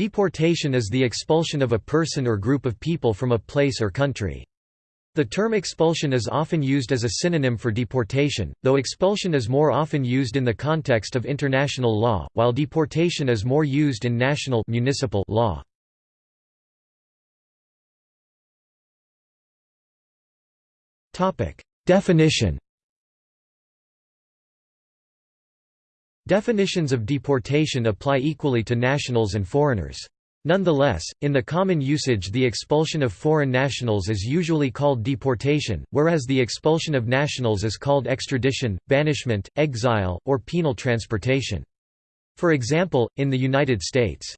Deportation is the expulsion of a person or group of people from a place or country. The term expulsion is often used as a synonym for deportation, though expulsion is more often used in the context of international law, while deportation is more used in national municipal law. Definition Definitions of deportation apply equally to nationals and foreigners. Nonetheless, in the common usage the expulsion of foreign nationals is usually called deportation, whereas the expulsion of nationals is called extradition, banishment, exile, or penal transportation. For example, in the United States,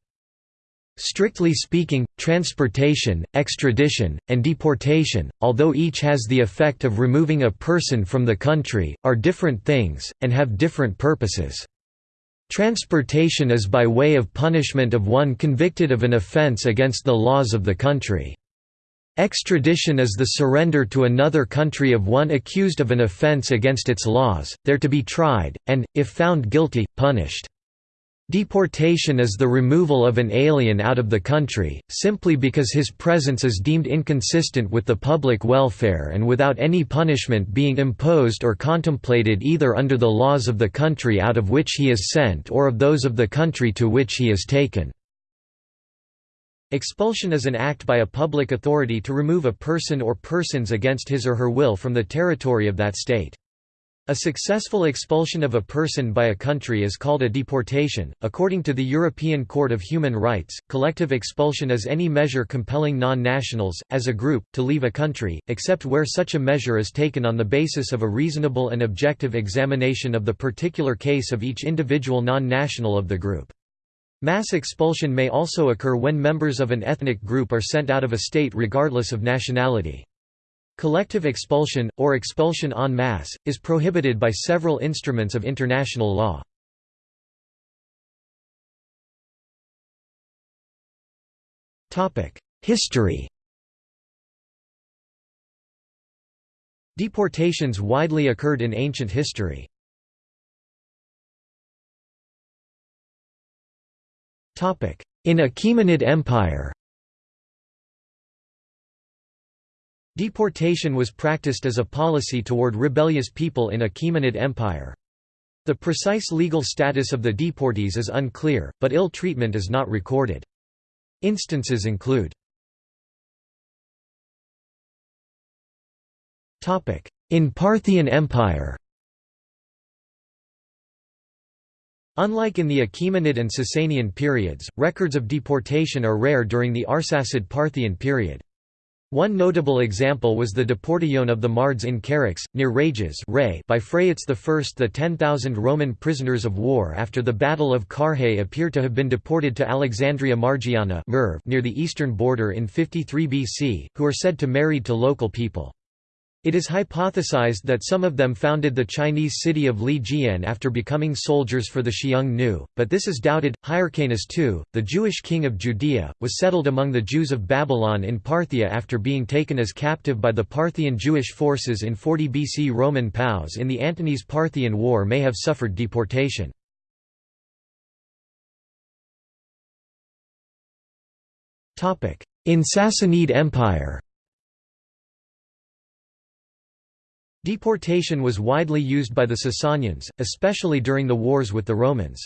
Strictly speaking, transportation, extradition, and deportation, although each has the effect of removing a person from the country, are different things, and have different purposes. Transportation is by way of punishment of one convicted of an offense against the laws of the country. Extradition is the surrender to another country of one accused of an offense against its laws, there to be tried, and, if found guilty, punished. Deportation is the removal of an alien out of the country, simply because his presence is deemed inconsistent with the public welfare and without any punishment being imposed or contemplated either under the laws of the country out of which he is sent or of those of the country to which he is taken. Expulsion is an act by a public authority to remove a person or persons against his or her will from the territory of that state. A successful expulsion of a person by a country is called a deportation. According to the European Court of Human Rights, collective expulsion is any measure compelling non nationals, as a group, to leave a country, except where such a measure is taken on the basis of a reasonable and objective examination of the particular case of each individual non national of the group. Mass expulsion may also occur when members of an ethnic group are sent out of a state regardless of nationality. Collective expulsion, or expulsion en masse, is prohibited by several instruments of international law. History Deportations widely occurred in ancient history. In Achaemenid Empire Deportation was practiced as a policy toward rebellious people in Achaemenid Empire. The precise legal status of the deportees is unclear, but ill treatment is not recorded. Instances include In Parthian Empire Unlike in the Achaemenid and Sasanian periods, records of deportation are rare during the Arsacid Parthian period. One notable example was the deportation of the Mards in Charax, near Rages by Phraates I. The 10,000 Roman prisoners of war after the Battle of Carrhae appear to have been deported to Alexandria Margiana near the eastern border in 53 BC, who are said to married to local people. It is hypothesized that some of them founded the Chinese city of Liqian after becoming soldiers for the Xiong Nu, but this is doubted. Hyrcanus II, the Jewish king of Judea, was settled among the Jews of Babylon in Parthia after being taken as captive by the Parthian Jewish forces in 40 BC. Roman POWs in the Antonine Parthian War may have suffered deportation. In Sassanid Empire Deportation was widely used by the Sasanians, especially during the wars with the Romans.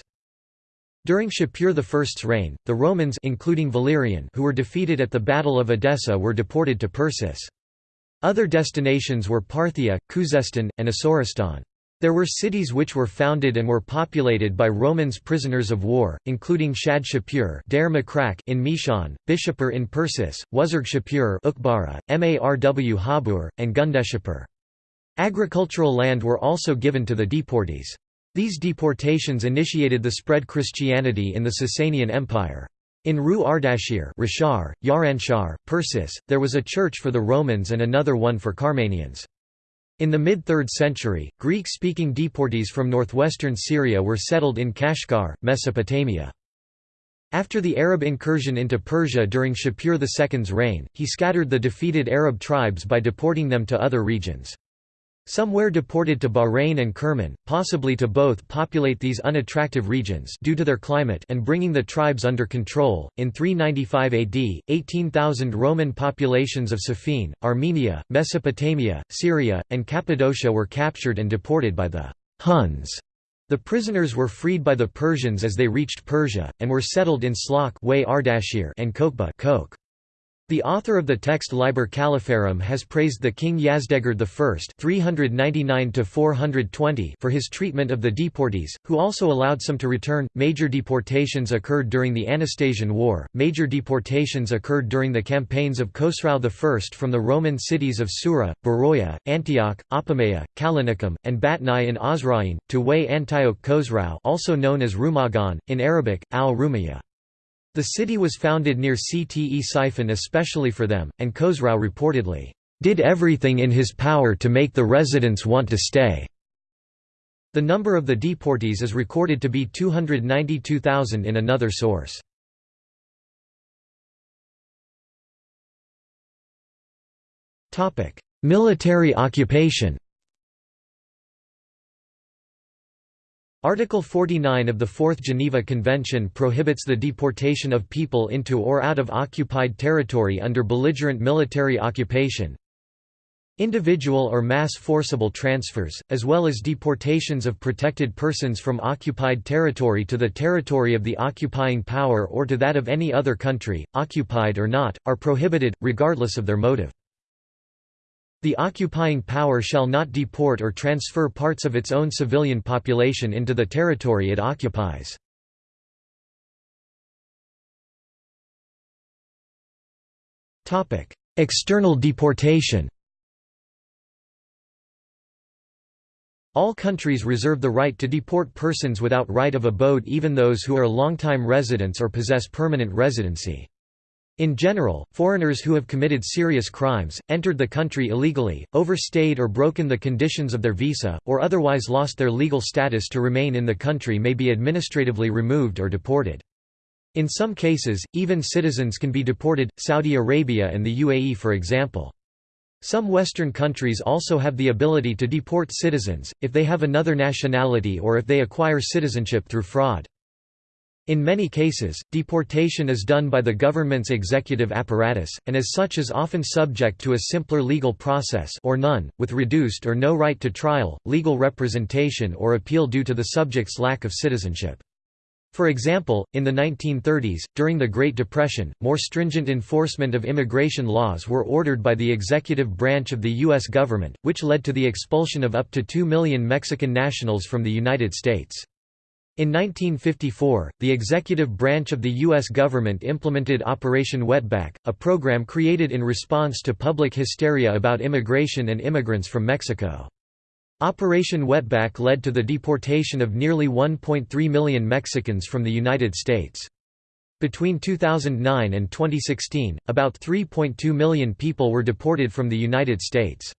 During Shapur I's reign, the Romans including Valerian who were defeated at the Battle of Edessa were deported to Persis. Other destinations were Parthia, Khuzestan, and Asoristan. There were cities which were founded and were populated by Romans prisoners of war, including Shad Shapur in Mishan, Bishapur in Persis, Wuzurg Shapur Marw Habur, and Gundeshapur. Agricultural land were also given to the deportees. These deportations initiated the spread Christianity in the Sasanian Empire. In Ru Ardashir Rishar, Yaranshar, Persis, there was a church for the Romans and another one for Carmanians. In the mid-3rd century, Greek-speaking deportees from northwestern Syria were settled in Kashkar, Mesopotamia. After the Arab incursion into Persia during Shapur II's reign, he scattered the defeated Arab tribes by deporting them to other regions. Some were deported to Bahrain and Kerman, possibly to both populate these unattractive regions due to their climate and bringing the tribes under control. In 395 AD, 18,000 Roman populations of Siffin, Armenia, Mesopotamia, Syria, and Cappadocia were captured and deported by the Huns. The prisoners were freed by the Persians as they reached Persia, and were settled in Slok and Kokba the author of the text Liber Calipharum has praised the king Yazdegerd I 399 for his treatment of the deportees, who also allowed some to return. Major deportations occurred during the Anastasian War. Major deportations occurred during the campaigns of Khosrau I from the Roman cities of Sura, Beroia, Antioch, Apamea, Callinicum, and Batnai in Osroene, to Way Antioch Khosrau also known as Rumagan, in Arabic, al-Rumiyya. The city was founded near Ctesiphon especially for them, and Khosrau reportedly, "...did everything in his power to make the residents want to stay." The number of the deportees is recorded to be 292,000 in another source. Military occupation Article 49 of the Fourth Geneva Convention prohibits the deportation of people into or out of occupied territory under belligerent military occupation. Individual or mass forcible transfers, as well as deportations of protected persons from occupied territory to the territory of the occupying power or to that of any other country, occupied or not, are prohibited, regardless of their motive. The occupying power shall not deport or transfer parts of its own civilian population into the territory it occupies. External deportation All countries reserve the right to deport persons without right of abode even those who are long-time residents or possess permanent residency. In general, foreigners who have committed serious crimes, entered the country illegally, overstayed or broken the conditions of their visa, or otherwise lost their legal status to remain in the country may be administratively removed or deported. In some cases, even citizens can be deported, Saudi Arabia and the UAE for example. Some Western countries also have the ability to deport citizens, if they have another nationality or if they acquire citizenship through fraud. In many cases, deportation is done by the government's executive apparatus, and as such is often subject to a simpler legal process or none, with reduced or no right to trial, legal representation or appeal due to the subject's lack of citizenship. For example, in the 1930s, during the Great Depression, more stringent enforcement of immigration laws were ordered by the executive branch of the U.S. government, which led to the expulsion of up to 2 million Mexican nationals from the United States. In 1954, the executive branch of the U.S. government implemented Operation Wetback, a program created in response to public hysteria about immigration and immigrants from Mexico. Operation Wetback led to the deportation of nearly 1.3 million Mexicans from the United States. Between 2009 and 2016, about 3.2 million people were deported from the United States.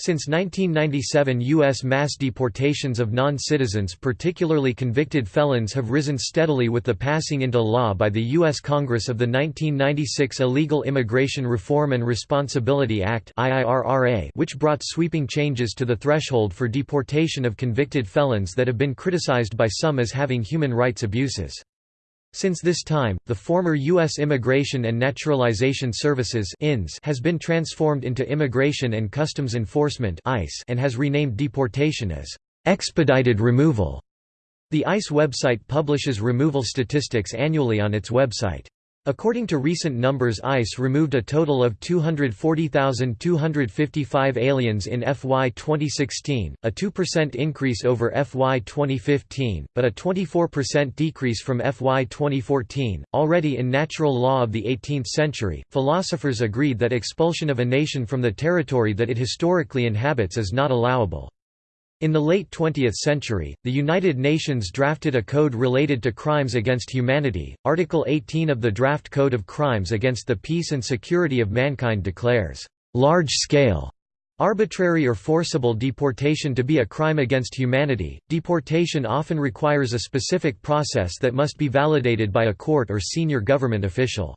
Since 1997 U.S. mass deportations of non-citizens particularly convicted felons have risen steadily with the passing into law by the U.S. Congress of the 1996 Illegal Immigration Reform and Responsibility Act which brought sweeping changes to the threshold for deportation of convicted felons that have been criticized by some as having human rights abuses. Since this time, the former U.S. Immigration and Naturalization Services has been transformed into Immigration and Customs Enforcement and has renamed deportation as expedited removal. The ICE website publishes removal statistics annually on its website. According to recent numbers ICE removed a total of 240,255 aliens in FY 2016, a 2% increase over FY 2015, but a 24% decrease from FY 2014. Already in natural law of the 18th century, philosophers agreed that expulsion of a nation from the territory that it historically inhabits is not allowable. In the late 20th century, the United Nations drafted a code related to crimes against humanity. Article 18 of the Draft Code of Crimes Against the Peace and Security of Mankind declares, large scale Arbitrary or forcible deportation to be a crime against humanity, deportation often requires a specific process that must be validated by a court or senior government official.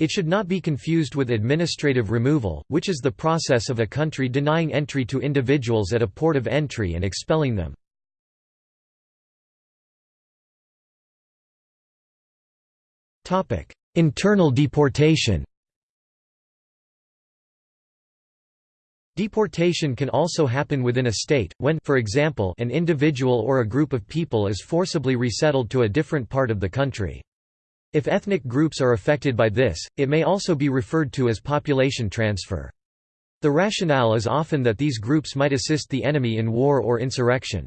It should not be confused with administrative removal, which is the process of a country denying entry to individuals at a port of entry and expelling them. Internal deportation Deportation can also happen within a state, when for example, an individual or a group of people is forcibly resettled to a different part of the country. If ethnic groups are affected by this, it may also be referred to as population transfer. The rationale is often that these groups might assist the enemy in war or insurrection.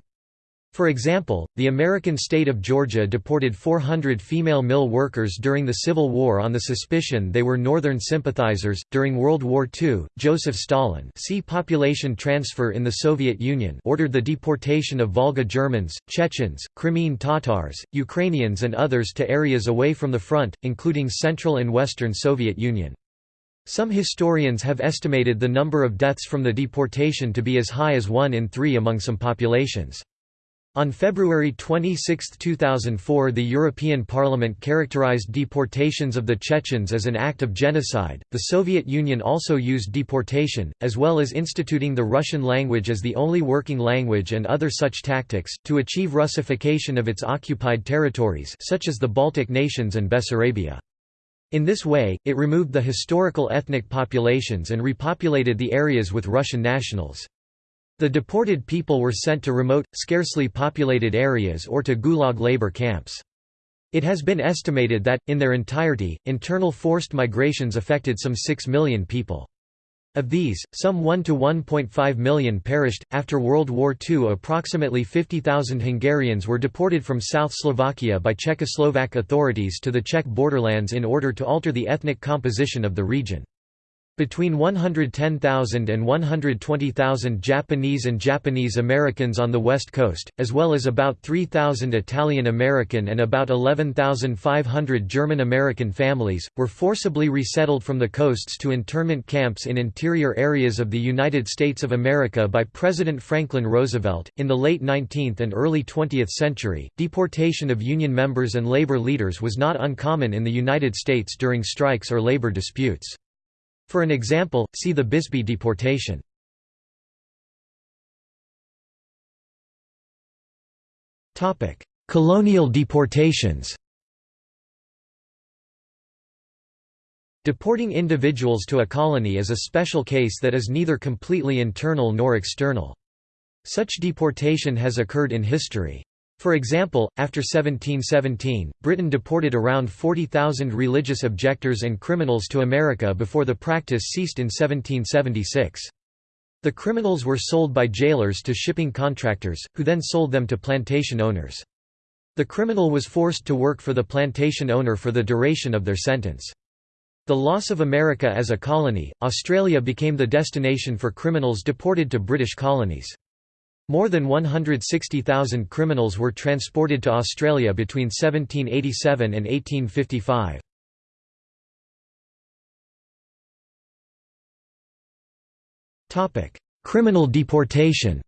For example, the American state of Georgia deported 400 female mill workers during the Civil War on the suspicion they were Northern sympathizers. During World War II, Joseph Stalin see population transfer in the Soviet Union ordered the deportation of Volga Germans, Chechens, Crimean Tatars, Ukrainians and others to areas away from the front, including Central and Western Soviet Union. Some historians have estimated the number of deaths from the deportation to be as high as one in three among some populations. On February 26, 2004 the European Parliament characterized deportations of the Chechens as an act of genocide. The Soviet Union also used deportation, as well as instituting the Russian language as the only working language and other such tactics, to achieve Russification of its occupied territories such as the Baltic nations and Bessarabia. In this way, it removed the historical ethnic populations and repopulated the areas with Russian nationals. The deported people were sent to remote, scarcely populated areas or to Gulag labor camps. It has been estimated that, in their entirety, internal forced migrations affected some 6 million people. Of these, some 1 to 1.5 million perished. After World War II, approximately 50,000 Hungarians were deported from South Slovakia by Czechoslovak authorities to the Czech borderlands in order to alter the ethnic composition of the region. Between 110,000 and 120,000 Japanese and Japanese Americans on the West Coast, as well as about 3,000 Italian American and about 11,500 German American families, were forcibly resettled from the coasts to internment camps in interior areas of the United States of America by President Franklin Roosevelt. In the late 19th and early 20th century, deportation of Union members and labor leaders was not uncommon in the United States during strikes or labor disputes. For an example, see the Bisbee deportation. Colonial deportations Deporting individuals to a colony is a special case that is neither completely internal nor external. Such deportation has occurred in history. For example, after 1717, Britain deported around 40,000 religious objectors and criminals to America before the practice ceased in 1776. The criminals were sold by jailers to shipping contractors, who then sold them to plantation owners. The criminal was forced to work for the plantation owner for the duration of their sentence. The loss of America as a colony, Australia became the destination for criminals deported to British colonies. More than 160,000 criminals were transported to Australia between 1787 and 1855. Criminal deportation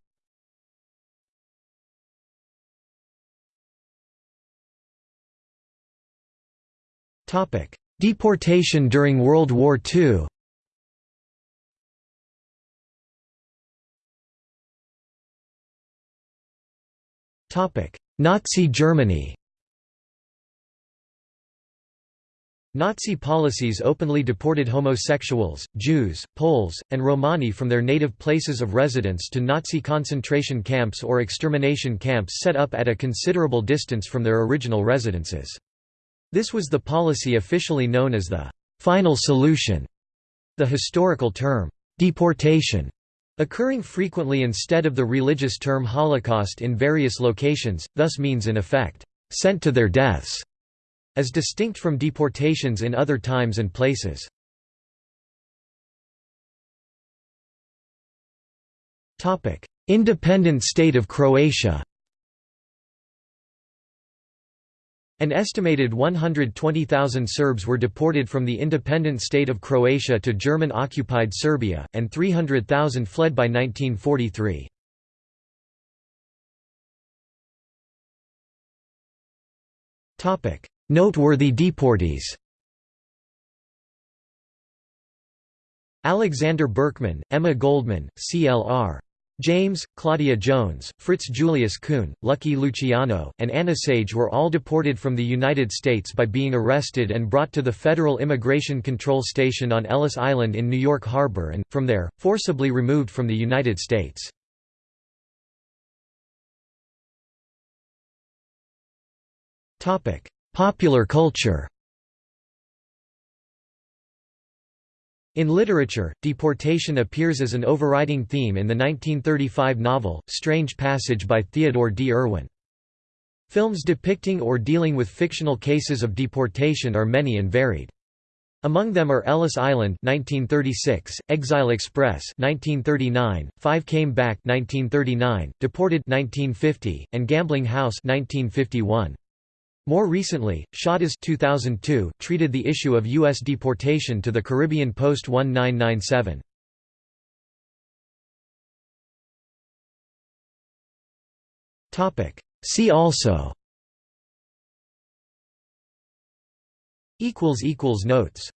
Deportation during World War II Nazi Germany Nazi policies openly deported homosexuals, Jews, Poles, and Romani from their native places of residence to Nazi concentration camps or extermination camps set up at a considerable distance from their original residences. This was the policy officially known as the «final solution». The historical term, «deportation» Occurring frequently instead of the religious term Holocaust in various locations, thus means in effect, "...sent to their deaths", as distinct from deportations in other times and places. Independent state of Croatia An estimated 120,000 Serbs were deported from the independent state of Croatia to German-occupied Serbia, and 300,000 fled by 1943. Noteworthy deportees Alexander Berkman, Emma Goldman, CLR. James, Claudia Jones, Fritz Julius Kuhn, Lucky Luciano, and Anna Sage were all deported from the United States by being arrested and brought to the Federal Immigration Control Station on Ellis Island in New York Harbor and, from there, forcibly removed from the United States. Popular culture In literature, deportation appears as an overriding theme in the 1935 novel, Strange Passage by Theodore D. Irwin. Films depicting or dealing with fictional cases of deportation are many and varied. Among them are Ellis Island 1936, Exile Express 1939, Five Came Back 1939, Deported 1950, and Gambling House 1951. More recently, Shottas 2002 treated the issue of U.S. deportation to the Caribbean post-1997. See also Notes